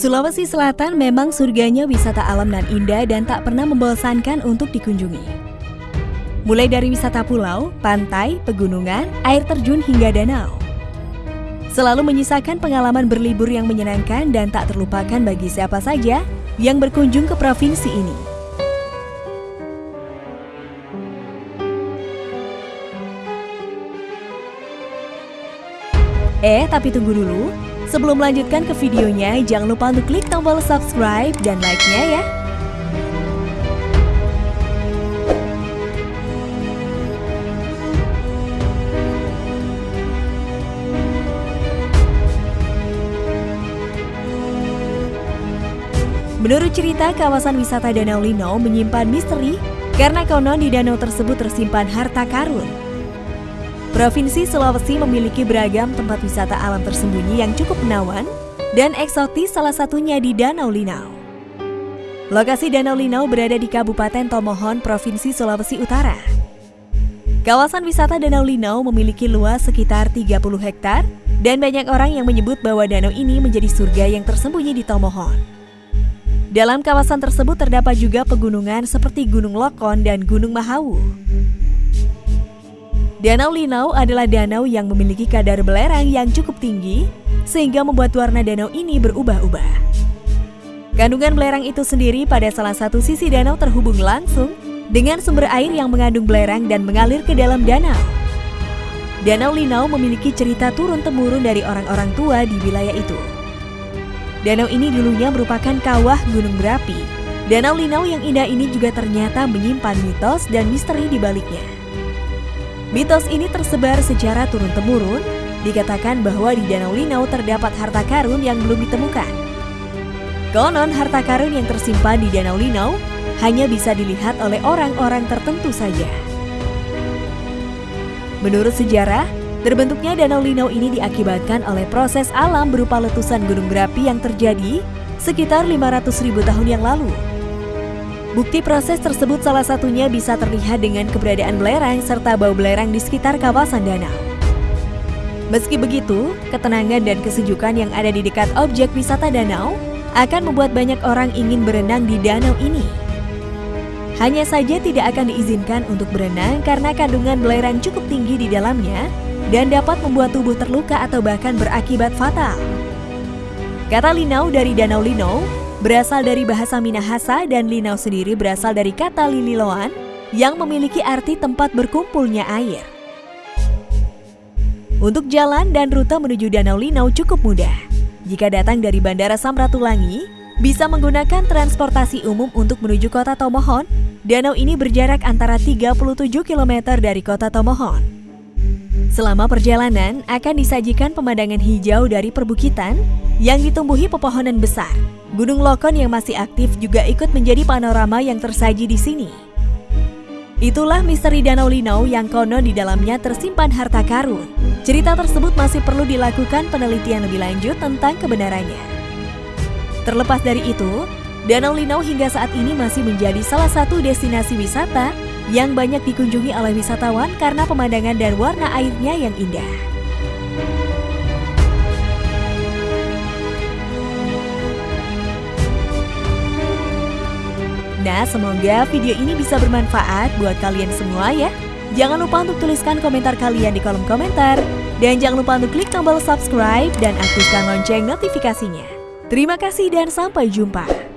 Sulawesi Selatan memang surganya wisata alam dan indah dan tak pernah membosankan untuk dikunjungi. Mulai dari wisata pulau, pantai, pegunungan, air terjun hingga danau. Selalu menyisakan pengalaman berlibur yang menyenangkan dan tak terlupakan bagi siapa saja yang berkunjung ke provinsi ini. Eh, tapi tunggu dulu. Sebelum melanjutkan ke videonya, jangan lupa untuk klik tombol subscribe dan like-nya ya. Menurut cerita, kawasan wisata Danau Linau menyimpan misteri karena konon di danau tersebut tersimpan harta karun Provinsi Sulawesi memiliki beragam tempat wisata alam tersembunyi yang cukup menawan dan eksotis salah satunya di Danau Linau. Lokasi Danau Linau berada di Kabupaten Tomohon, Provinsi Sulawesi Utara. Kawasan wisata Danau Linau memiliki luas sekitar 30 hektar dan banyak orang yang menyebut bahwa danau ini menjadi surga yang tersembunyi di Tomohon. Dalam kawasan tersebut terdapat juga pegunungan seperti Gunung Lokon dan Gunung Mahawu. Danau Linau adalah danau yang memiliki kadar belerang yang cukup tinggi, sehingga membuat warna danau ini berubah-ubah. Kandungan belerang itu sendiri pada salah satu sisi danau terhubung langsung dengan sumber air yang mengandung belerang dan mengalir ke dalam danau. Danau Linau memiliki cerita turun-temurun dari orang-orang tua di wilayah itu. Danau ini dulunya merupakan kawah gunung berapi. Danau Linau yang indah ini juga ternyata menyimpan mitos dan misteri di baliknya. Mitos ini tersebar secara turun-temurun, dikatakan bahwa di Danau Linau terdapat harta karun yang belum ditemukan. Konon harta karun yang tersimpan di Danau Linau hanya bisa dilihat oleh orang-orang tertentu saja. Menurut sejarah, terbentuknya Danau Linau ini diakibatkan oleh proses alam berupa letusan gunung berapi yang terjadi sekitar 500 ribu tahun yang lalu. Bukti proses tersebut salah satunya bisa terlihat dengan keberadaan belerang serta bau belerang di sekitar kawasan danau. Meski begitu, ketenangan dan kesejukan yang ada di dekat objek wisata danau akan membuat banyak orang ingin berenang di danau ini. Hanya saja tidak akan diizinkan untuk berenang karena kandungan belerang cukup tinggi di dalamnya dan dapat membuat tubuh terluka atau bahkan berakibat fatal. Kata Linau dari Danau Linau berasal dari bahasa Minahasa dan Linau sendiri berasal dari kata Lililoan yang memiliki arti tempat berkumpulnya air. Untuk jalan dan rute menuju Danau Linau cukup mudah. Jika datang dari Bandara Samratulangi, bisa menggunakan transportasi umum untuk menuju kota Tomohon. Danau ini berjarak antara 37 km dari kota Tomohon. Selama perjalanan akan disajikan pemandangan hijau dari perbukitan yang ditumbuhi pepohonan besar Gunung Lokon yang masih aktif juga ikut menjadi panorama yang tersaji di sini. Itulah misteri Danau Linau yang konon di dalamnya tersimpan harta karun. Cerita tersebut masih perlu dilakukan penelitian lebih lanjut tentang kebenarannya. Terlepas dari itu, Danau Linau hingga saat ini masih menjadi salah satu destinasi wisata yang banyak dikunjungi oleh wisatawan karena pemandangan dan warna airnya yang indah. Semoga video ini bisa bermanfaat buat kalian semua ya. Jangan lupa untuk tuliskan komentar kalian di kolom komentar. Dan jangan lupa untuk klik tombol subscribe dan aktifkan lonceng notifikasinya. Terima kasih dan sampai jumpa.